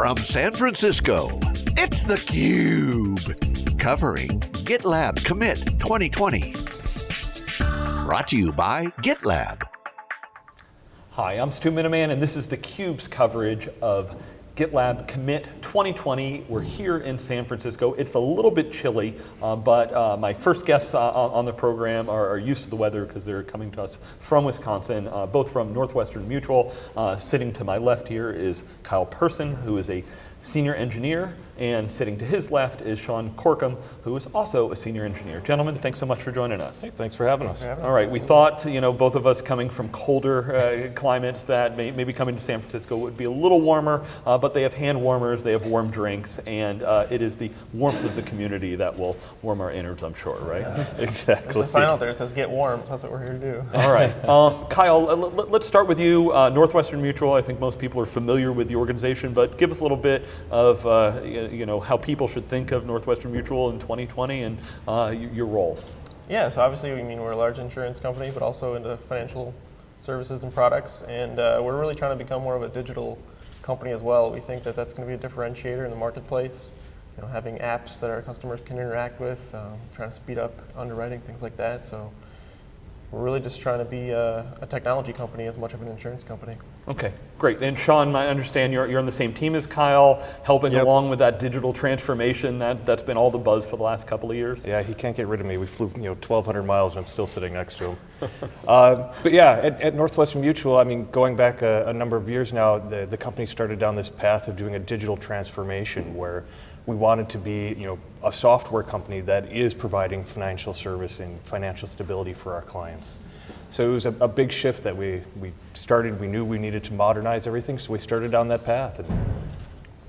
From San Francisco, it's theCUBE. Covering GitLab Commit 2020. Brought to you by GitLab. Hi, I'm Stu Miniman and this is theCUBE's coverage of GitLab Commit 2020. We're here in San Francisco. It's a little bit chilly, uh, but uh, my first guests uh, on the program are, are, used to the weather because they're coming to us from Wisconsin, uh, both from Northwestern Mutual. Uh, sitting to my left here is Kyle Persohn, who is a senior engineer and sitting to his left is Sean Corkum, who is also a senior engineer. Gentlemen, thanks so much for joining us. Hey, thanks for having us. For having All right, we thought, you know, both of us coming from colder uh, climates that may, maybe coming to San Francisco would be a little warmer, uh, but they have hand warmers, they have warm drinks, and uh, it is the warmth of the community that will warm our innards, I'm sure, right? Yeah. Exactly. There's a sign out there that says get warm, so that's what we're here to do. All right. Um, Kyle, let's start with you. Uh, Northwestern Mutual, I think most people are familiar with the organization, but give us a little bit of, uh, you know, how people should think of Northwestern Mutual in 2020 and uh, your roles? Yeah, so obviously, we mean we're a large insurance company, but also into financial services and products, and uh, we're really trying to become more of a digital company as well. We think that that's going to be a differentiator in the marketplace. You know, having apps that our customers can interact with, um, trying to speed up underwriting, things like that. So we're really just trying to be a, a, technology company as much of an insurance company. Okay, great. And Sean, I understand you're, you're on the same team as Kyle, helping yep. along with that digital transformation. That, that's been all the buzz for the last couple of years. Yeah, he can't get rid of me. We flew you know 1,200 miles and I'm still sitting next to him. uh, but yeah, at, at, Northwestern Mutual, I mean, going back a, a number of years now, the, the company started down this path of doing a digital transformation where we wanted to be you know, a software company that is providing financial service and financial stability for our clients. So it was a, a, big shift that we, we started. We knew we needed to modernize everything, so we started down that path. And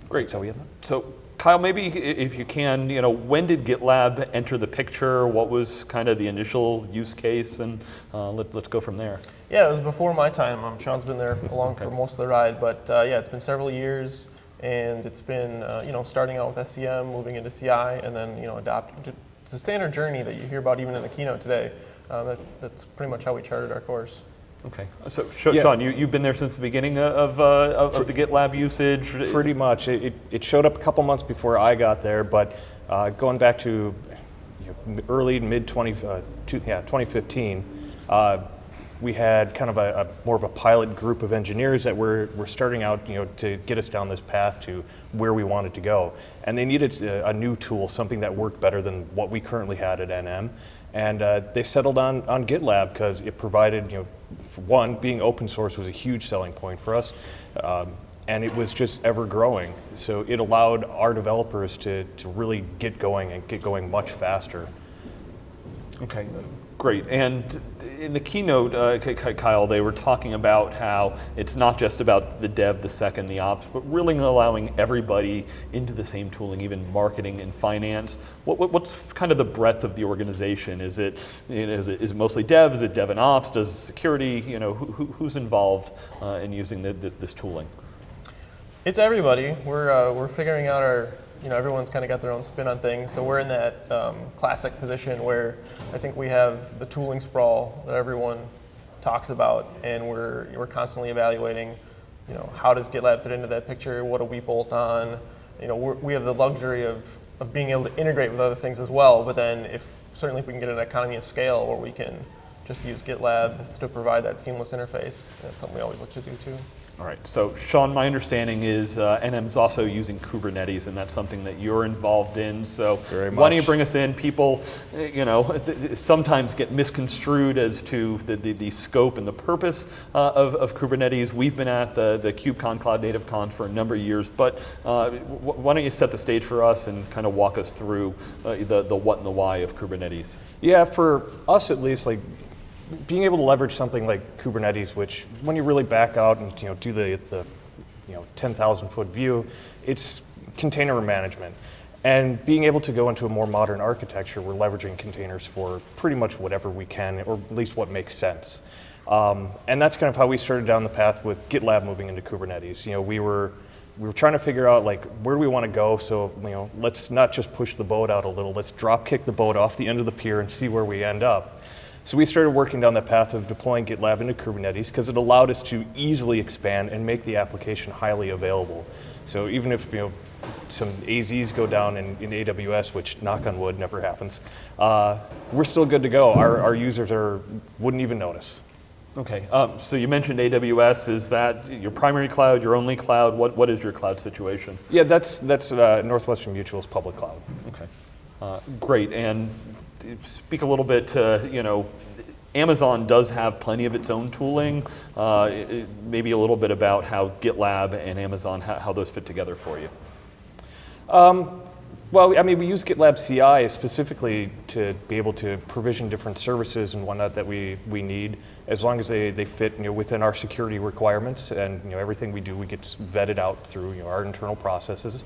Great. So, we so Kyle, maybe if you can, you know, when did GitLab enter the picture? What was kind of the initial use case? And uh, let, us go from there. Yeah, it was before my time. Um, Sean's been there along okay. for most of the ride, but uh, yeah, it's been several years and it's been uh, you know starting out with SCM, moving into CI, and then you know adopting. It's a standard journey that you hear about even in the keynote today. Uh, that, that's pretty much how we charted our course. Okay, so Sean, yeah. you, you've been there since the beginning of, uh, of, of the GitLab usage? Pretty much. It, it showed up a couple months before I got there, but uh, going back to you know, early, mid 20, uh, two, yeah, 2015, uh, we had kind of a, a, more of a pilot group of engineers that were, were starting out you know, to get us down this path to where we wanted to go. And they needed a, a new tool, something that worked better than what we currently had at NM. And uh, they settled on, on GitLab because it provided, you know, one, being open source was a huge selling point for us. Um, and it was just ever growing. So it allowed our developers to, to really get going and get going much faster. Okay, great. And in the keynote, uh, Kyle, they were talking about how it's not just about the dev, the second, the ops, but really allowing everybody into the same tooling, even marketing and finance. What, what, what's kind of the breadth of the organization? Is it, you know, is it, is it mostly dev? Is it dev and ops? Does security? You know, who, who's involved uh, in using the, this, this tooling? It's everybody. We're, uh, we're figuring out our you know, everyone's kind of got their own spin on things. So we're in that um, classic position where I think we have the tooling sprawl that everyone talks about, and we're, we're constantly evaluating, you know, how does GitLab fit into that picture? What do we bolt on? You know, we have the luxury of, of being able to integrate with other things as well, but then if, certainly if we can get an economy of scale where we can just use GitLab to provide that seamless interface, that's something we always look to do too. All right, so Sean, my understanding is uh, NM is also using Kubernetes, and that's something that you're involved in. So why don't you bring us in? People, eh, you know, sometimes get misconstrued as to the, the, the scope and the purpose uh, of, of, Kubernetes. We've been at the, the KubeCon Cloud Native Con for a number of years, but uh, why don't you set the stage for us and kind of walk us through uh, the, the what and the why of Kubernetes? Yeah, for us at least, like being able to leverage something like Kubernetes, which when you really back out and you know do the, the you know 10,000 foot view, it's container management. And being able to go into a more modern architecture, we're leveraging containers for pretty much whatever we can, or at least what makes sense. Um, and that's kind of how we started down the path with GitLab moving into Kubernetes. You know, we were we were trying to figure out like where do we want to go. So you know, let's not just push the boat out a little. Let's drop kick the boat off the end of the pier and see where we end up. So we started working down that path of deploying GitLab into Kubernetes because it allowed us to easily expand and make the application highly available. So even if you know some AZs go down in, in AWS, which knock on wood never happens, uh, we're still good to go. Our, our users are wouldn't even notice. Okay, um, so you mentioned AWS. Is that your primary cloud, your only cloud? What, what is your cloud situation? Yeah, that's that's uh, Northwestern Mutual's public cloud. Okay, uh, great. And speak a little bit to, you know, Amazon does have plenty of its own tooling. Uh, maybe a little bit about how GitLab and Amazon, how, how those fit together for you. Well, I mean, we use GitLab CI specifically to be able to provision different services and whatnot that we, we need, as long as they, they fit you know, within our security requirements and you know, everything we do, we get vetted out through you know, our internal processes.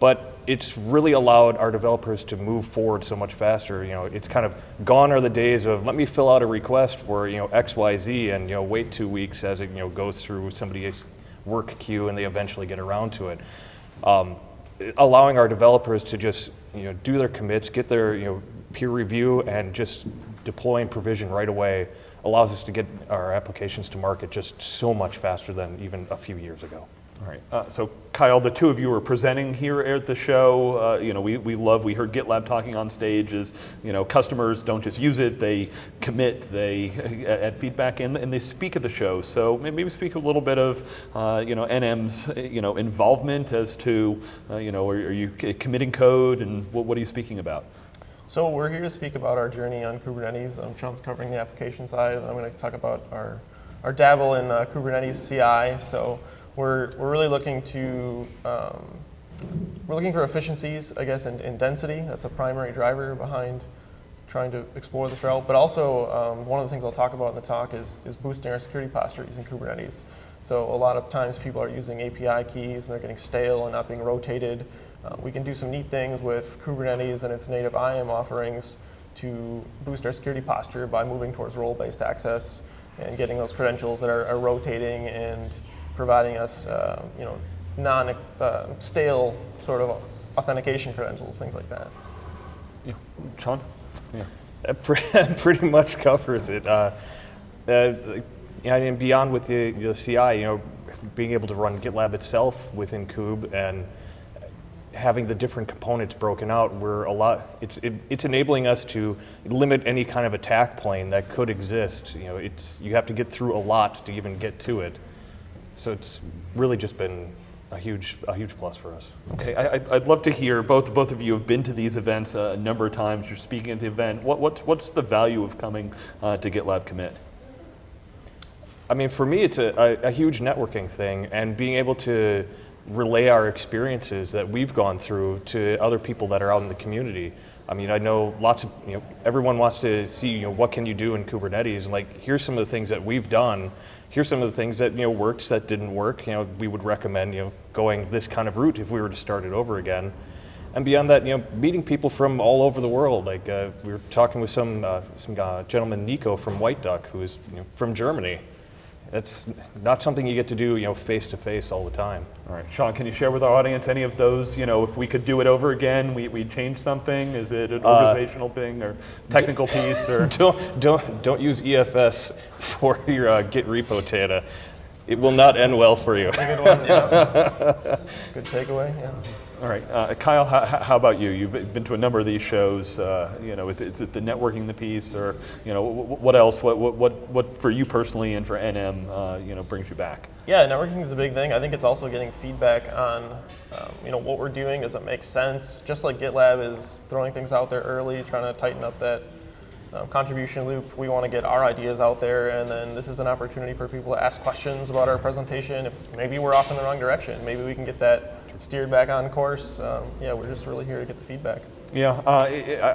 But it's really allowed our developers to move forward so much faster. You know, it's kind of gone are the days of let me fill out a request for you know X, Y, Z, and you know wait two weeks as it you know goes through somebody's work queue and they eventually get around to it. Um, allowing our developers to just you know do their commits, get their you know peer review, and just deploy and provision right away allows us to get our applications to market just so much faster than even a few years ago. All right. Uh, so, Kyle, the two of you are presenting here at the show. Uh, you know, we, we love, we heard GitLab talking on stage is, you know, customers don't just use it, they commit, they uh, add feedback, and, and they speak at the show. So maybe speak a little bit of, uh, you know, NM's, uh, you know, involvement as to, uh, you know, are, are you committing code and what, what are you speaking about? So we're here to speak about our journey on Kubernetes. Um, Sean's covering the application side, and I'm going to talk about our, our dabble in uh, Kubernetes CI. So we're, we're really looking to um, we're looking for efficiencies, I guess, in, in density. That's a primary driver behind trying to explore this route. But also, um, one of the things I'll talk about in the talk is, is boosting our security posture using Kubernetes. So a lot of times people are using API keys and they're getting stale and not being rotated. Uh, we can do some neat things with Kubernetes and its native IAM offerings to boost our security posture by moving towards role-based access and getting those credentials that are, are rotating and providing us, uh, you know, non-stale sort of authentication credentials, things like that. Yeah. Sean? Yeah. That pretty much covers it. Uh, uh, yeah, and beyond with the, the CI, you know, being able to run GitLab itself within Kube and having the different components broken out, we're a lot. It's it, it's enabling us to limit any kind of attack plane that could exist. You know, it's you have to get through a lot to even get to it. So it's really just been a huge a huge plus for us. Okay, I, I'd- I'd love to hear, both, both of you have been to these events a number of times, you're speaking at the event. What, what's, what's the value of coming uh, to GitLab Commit? I mean, for me, it's a, a, a huge networking thing, and being able to relay our experiences that we've gone through to other people that are out in the community. I mean, I know lots of, you know, everyone wants to see, you know, what can you do in Kubernetes, and like, here's some of the things that we've done. Here's some of the things that, you know, worked, that didn't work. You know, we would recommend, you know, going this kind of route if we were to start it over again. And beyond that, you know, meeting people from all over the world. Like uh, we were talking with some uh, some uh, gentleman, Nico from White Duck, who is you know, from Germany. It's not something you get to do, you know, face to face all the time. All right, Sean, can you share with our audience any of those, you know, if we could do it over again, we, we change something? Is it an organizational thing or technical piece or? Don't don't don't use EFS for your uh, Git repo data. It will not end well for you. Good one, yeah. Good takeaway, yeah. All right, uh, Kyle, how, how about you? You've been to a number of these shows. Uh, you know, is, is it the networking the piece, or you know, wh- what else? What, what, what, what for you personally and for NM, uh, you know, brings you back? Yeah, networking is a big thing. I think it's also getting feedback on, um, you know, what we're doing. Does it make sense? Just like GitLab is throwing things out there early, trying to tighten up that um, contribution loop. We want to get our ideas out there, and then this is an opportunity for people to ask questions about our presentation. If maybe we're off in the wrong direction, maybe we can get that steered back on course. Um, yeah, we're just really here to get the feedback. Yeah, uh,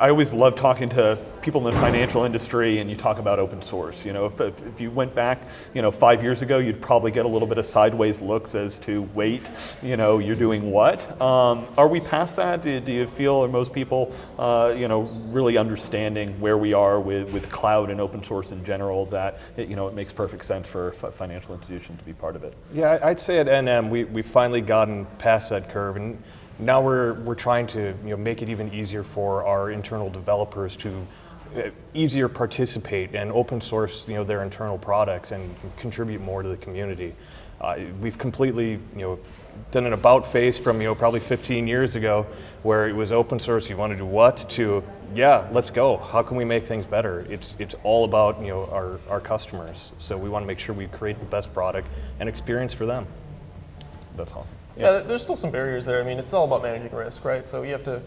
I, always love talking to people in the financial industry, and you talk about open source. You know, if, if, you went back, you know, five years ago, you'd probably get a little bit of sideways looks as to, wait, you know, you're doing what? Um, are we past that? Do, do you feel, are most people, uh, you know, really understanding where we are with, with cloud and open source in general? That it, you know, it makes perfect sense for a financial institution to be part of it. Yeah, I'd say at NM we we've finally gotten past that curve, and now we're we're trying to you know make it even easier for our internal developers to uh, easier participate and open source, you know, their internal products and contribute more to the community. Uh, we've completely, you know, done an about face from, you know, probably 15 years ago where it was open source, you want to do what, to, yeah, let's go. How can we make things better? It's, it's all about, you know, our, our customers. So we want to make sure we create the best product and experience for them. That's awesome. Yeah, there- there's still some barriers there. I mean, it's all about managing risk, right? So you have to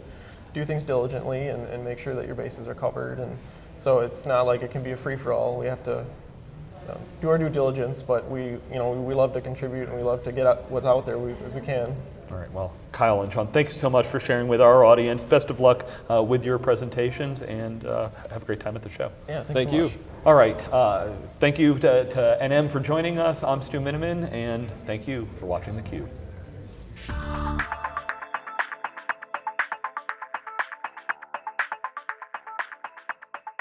do things diligently and, and make sure that your bases are covered. And so it's not like it can be a free for all. We have to um, do our due diligence, but we, you know, we love to contribute and we love to get out what's out there as we can. All right, well, Kyle and Sean, thanks so much for sharing with our audience. Best of luck uh, with your presentations and uh, have a great time at the show. Yeah, thanks Thank so you. much. All right, uh, thank you to, to NM for joining us. I'm Stu Miniman, and thank you for watching theCUBE.